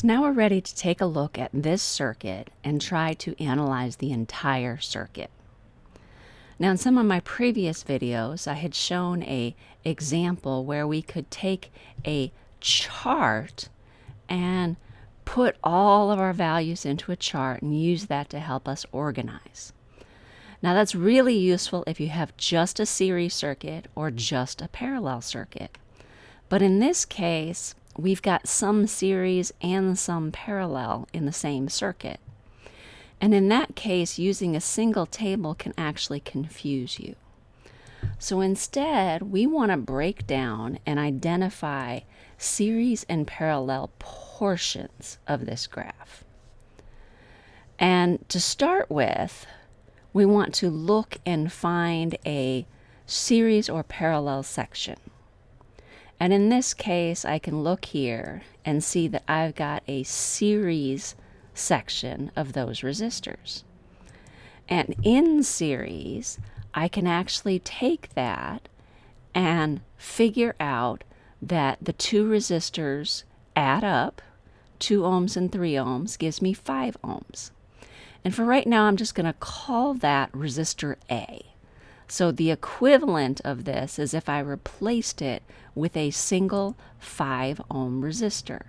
So now we're ready to take a look at this circuit and try to analyze the entire circuit. Now in some of my previous videos I had shown a example where we could take a chart and put all of our values into a chart and use that to help us organize. Now that's really useful if you have just a series circuit or just a parallel circuit. But in this case, we've got some series and some parallel in the same circuit. And in that case, using a single table can actually confuse you. So instead, we want to break down and identify series and parallel portions of this graph. And to start with, we want to look and find a series or parallel section. And in this case, I can look here and see that I've got a series section of those resistors. And in series, I can actually take that and figure out that the two resistors add up. 2 ohms and 3 ohms gives me 5 ohms. And for right now, I'm just going to call that resistor A. So the equivalent of this is if I replaced it with a single 5 ohm resistor.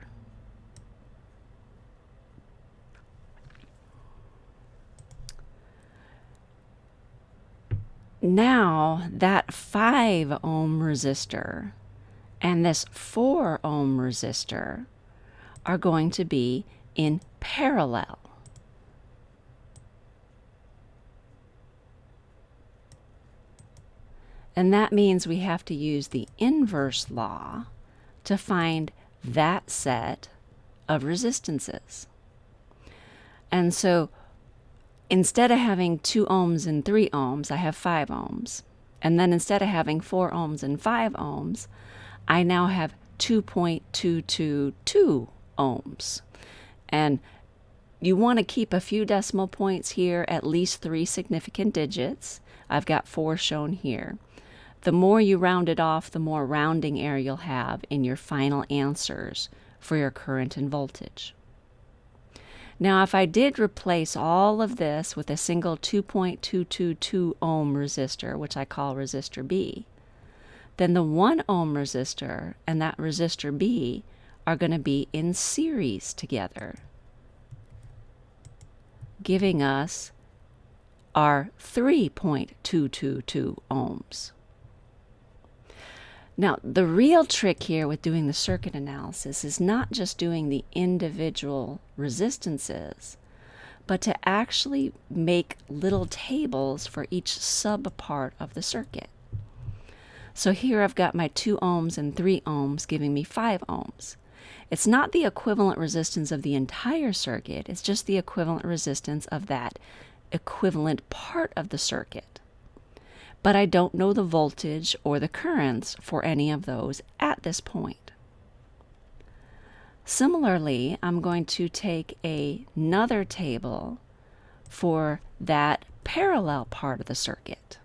Now that 5 ohm resistor and this 4 ohm resistor are going to be in parallel. And that means we have to use the inverse law to find that set of resistances. And so instead of having 2 ohms and 3 ohms, I have 5 ohms. And then instead of having 4 ohms and 5 ohms, I now have 2.222 ohms. And you want to keep a few decimal points here, at least three significant digits. I've got four shown here. The more you round it off, the more rounding error you'll have in your final answers for your current and voltage. Now, if I did replace all of this with a single 2.222 ohm resistor, which I call resistor B, then the 1 ohm resistor and that resistor B are going to be in series together, giving us our 3.222 ohms. Now, the real trick here with doing the circuit analysis is not just doing the individual resistances, but to actually make little tables for each subpart of the circuit. So here I've got my 2 ohms and 3 ohms giving me 5 ohms. It's not the equivalent resistance of the entire circuit, it's just the equivalent resistance of that equivalent part of the circuit but I don't know the voltage or the currents for any of those at this point. Similarly, I'm going to take a, another table for that parallel part of the circuit,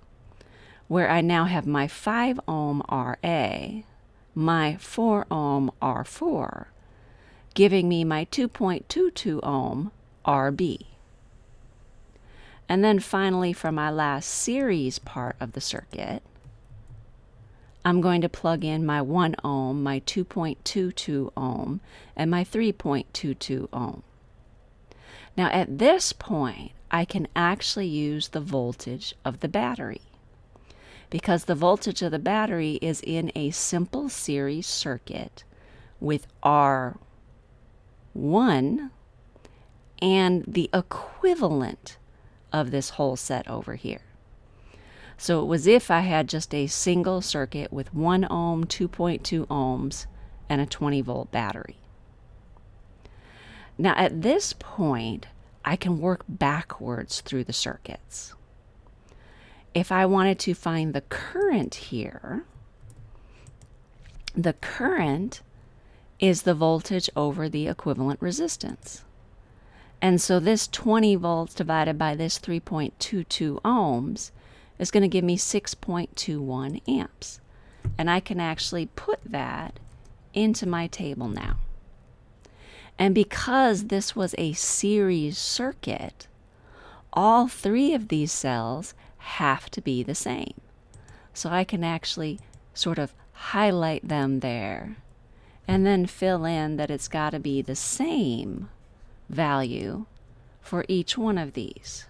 where I now have my 5 ohm RA, my 4 ohm R4, giving me my 2.22 ohm RB. And then finally for my last series part of the circuit, I'm going to plug in my 1 ohm, my 2.22 ohm, and my 3.22 ohm. Now at this point, I can actually use the voltage of the battery because the voltage of the battery is in a simple series circuit with R1 and the equivalent of this whole set over here. So it was if I had just a single circuit with 1 ohm, 2.2 ohms, and a 20 volt battery. Now at this point, I can work backwards through the circuits. If I wanted to find the current here, the current is the voltage over the equivalent resistance. And so this 20 volts divided by this 3.22 ohms is going to give me 6.21 amps. And I can actually put that into my table now. And because this was a series circuit, all three of these cells have to be the same. So I can actually sort of highlight them there and then fill in that it's got to be the same value for each one of these.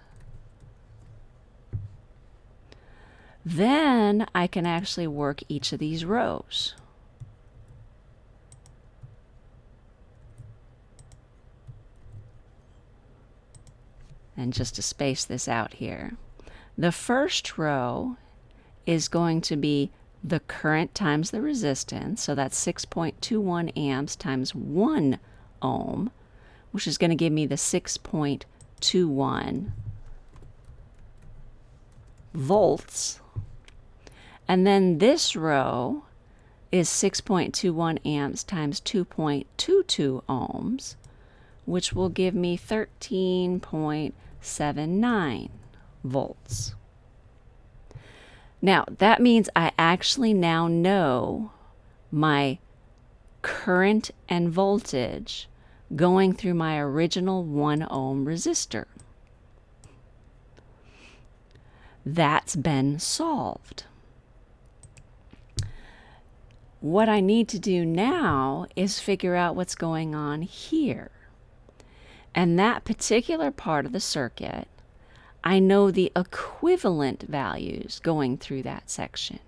Then I can actually work each of these rows. And just to space this out here, the first row is going to be the current times the resistance, so that's 6.21 amps times 1 ohm, which is going to give me the 6.21 volts. And then this row is 6.21 amps times 2.22 ohms, which will give me 13.79 volts. Now, that means I actually now know my current and voltage going through my original 1 ohm resistor. That's been solved. What I need to do now is figure out what's going on here. And that particular part of the circuit I know the equivalent values going through that section.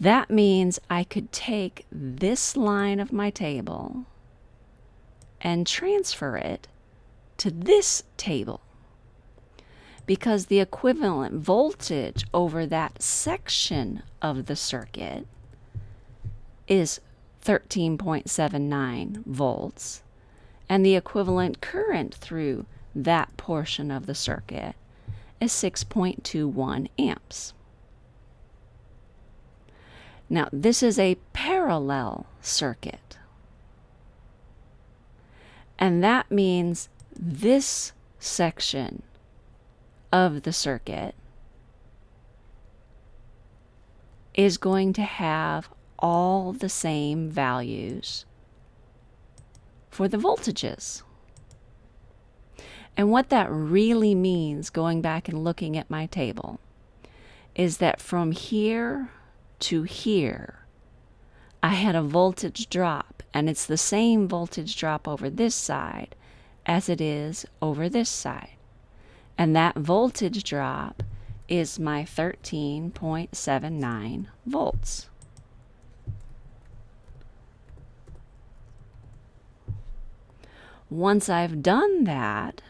That means I could take this line of my table and transfer it to this table because the equivalent voltage over that section of the circuit is 13.79 volts and the equivalent current through that portion of the circuit is 6.21 amps. Now, this is a parallel circuit. And that means this section of the circuit is going to have all the same values for the voltages. And what that really means, going back and looking at my table, is that from here to here, I had a voltage drop, and it's the same voltage drop over this side as it is over this side. And that voltage drop is my 13.79 volts. Once I've done that,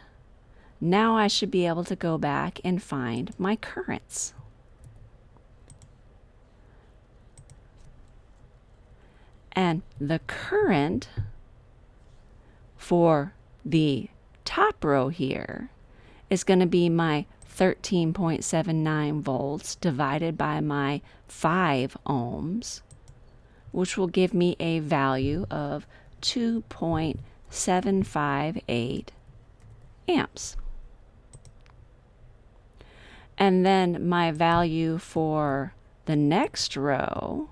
now I should be able to go back and find my currents. And the current for the top row here is going to be my 13.79 volts divided by my 5 ohms, which will give me a value of 2.758 amps. And then my value for the next row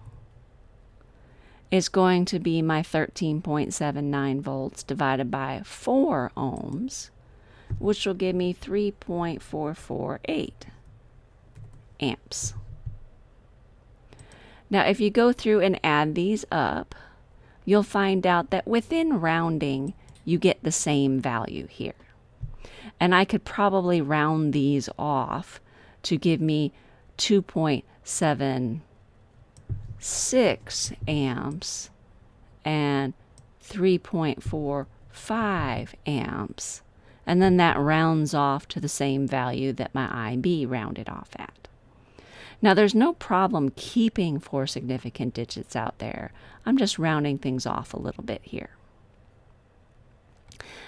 is going to be my 13.79 volts divided by 4 ohms, which will give me 3.448 amps. Now, if you go through and add these up, you'll find out that within rounding, you get the same value here. And I could probably round these off to give me 2.76 amps and 3.45 amps. And then that rounds off to the same value that my IB rounded off at. Now, there's no problem keeping four significant digits out there. I'm just rounding things off a little bit here.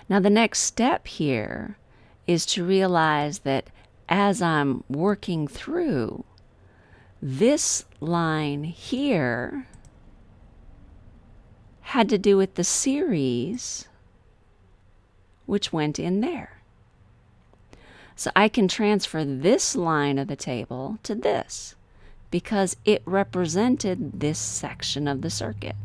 Now, the next step here is to realize that as I'm working through, this line here had to do with the series which went in there. So I can transfer this line of the table to this because it represented this section of the circuit.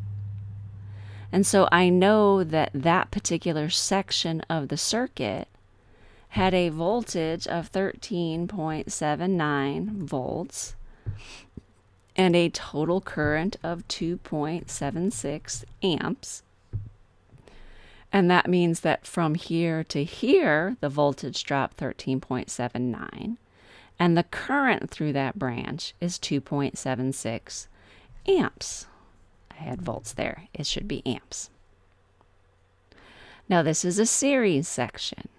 And so I know that that particular section of the circuit had a voltage of 13.79 volts and a total current of 2.76 amps. And that means that from here to here, the voltage dropped 13.79, and the current through that branch is 2.76 amps. I had volts there, it should be amps. Now, this is a series section,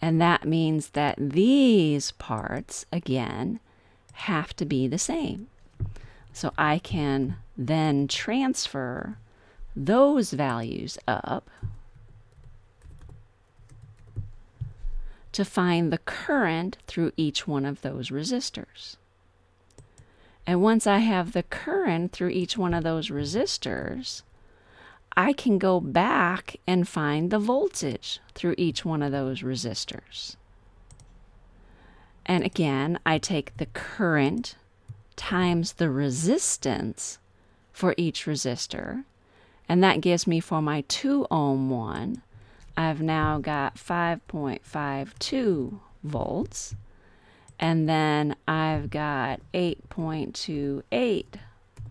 and that means that these parts, again, have to be the same. So I can then transfer those values up to find the current through each one of those resistors. And once I have the current through each one of those resistors, I can go back and find the voltage through each one of those resistors. And again, I take the current times the resistance for each resistor, and that gives me for my 2 ohm one, I've now got 5.52 volts. And then I've got 8.28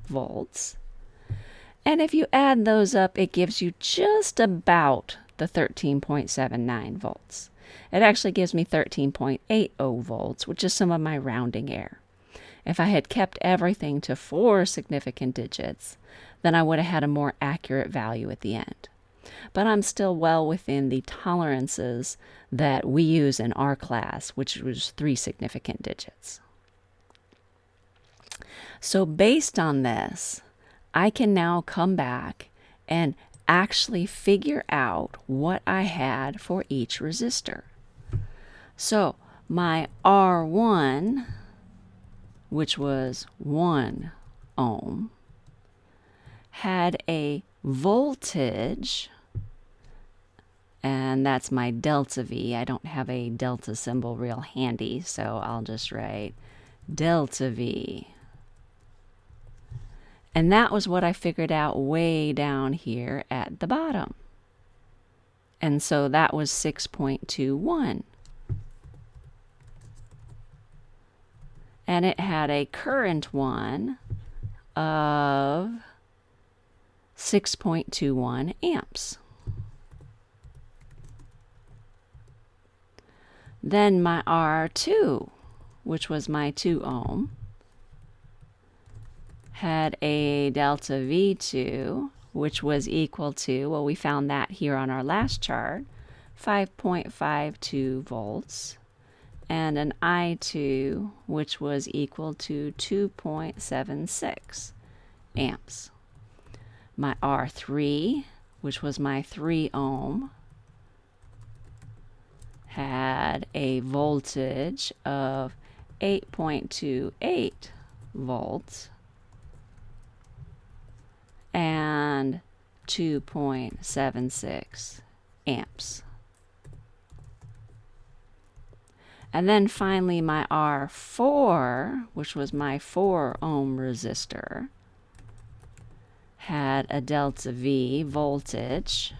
volts. And if you add those up, it gives you just about the 13.79 volts. It actually gives me 13.80 volts, which is some of my rounding error. If I had kept everything to four significant digits, then I would have had a more accurate value at the end but I'm still well within the tolerances that we use in our class, which was three significant digits. So, based on this, I can now come back and actually figure out what I had for each resistor. So, my R1, which was 1 ohm, had a voltage and that's my delta V. I don't have a delta symbol real handy, so I'll just write delta V. And that was what I figured out way down here at the bottom. And so that was 6.21. And it had a current one of 6.21 amps. Then my R2, which was my 2 ohm, had a delta V2, which was equal to, well, we found that here on our last chart, 5.52 volts, and an I2, which was equal to 2.76 amps. My R3, which was my 3 ohm, had a voltage of 8.28 volts and 2.76 amps. And then finally my R4, which was my 4 ohm resistor, had a delta V voltage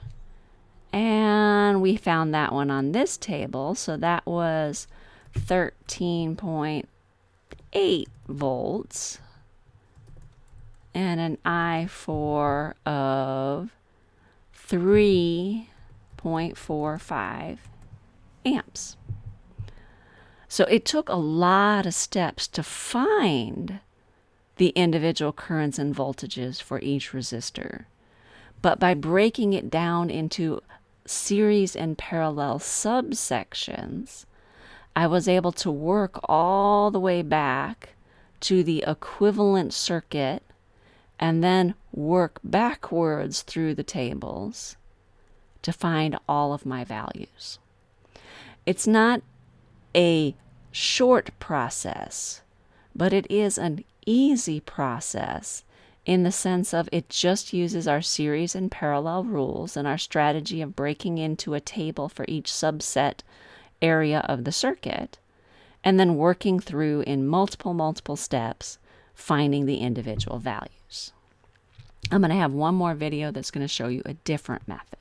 and we found that one on this table. So that was 13.8 volts and an I4 of 3.45 amps. So it took a lot of steps to find the individual currents and voltages for each resistor. But by breaking it down into series and parallel subsections, I was able to work all the way back to the equivalent circuit and then work backwards through the tables to find all of my values. It's not a short process, but it is an easy process in the sense of it just uses our series and parallel rules and our strategy of breaking into a table for each subset area of the circuit, and then working through in multiple, multiple steps, finding the individual values. I'm going to have one more video that's going to show you a different method.